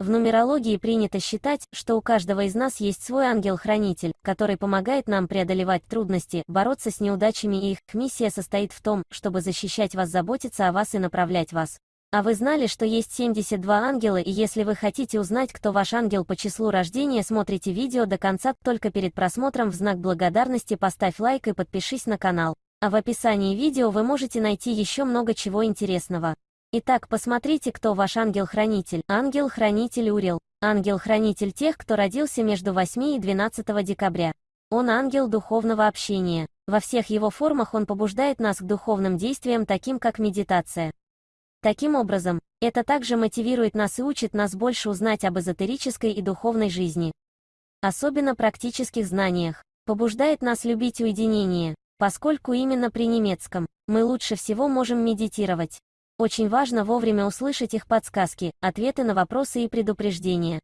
В нумерологии принято считать, что у каждого из нас есть свой ангел-хранитель, который помогает нам преодолевать трудности, бороться с неудачами и их миссия состоит в том, чтобы защищать вас, заботиться о вас и направлять вас. А вы знали, что есть 72 ангела и если вы хотите узнать, кто ваш ангел по числу рождения, смотрите видео до конца, только перед просмотром в знак благодарности поставь лайк и подпишись на канал. А в описании видео вы можете найти еще много чего интересного. Итак, посмотрите, кто ваш ангел-хранитель. Ангел-хранитель Урил. Ангел-хранитель тех, кто родился между 8 и 12 декабря. Он ангел духовного общения. Во всех его формах он побуждает нас к духовным действиям, таким как медитация. Таким образом, это также мотивирует нас и учит нас больше узнать об эзотерической и духовной жизни. Особенно практических знаниях. Побуждает нас любить уединение, поскольку именно при немецком мы лучше всего можем медитировать. Очень важно вовремя услышать их подсказки, ответы на вопросы и предупреждения.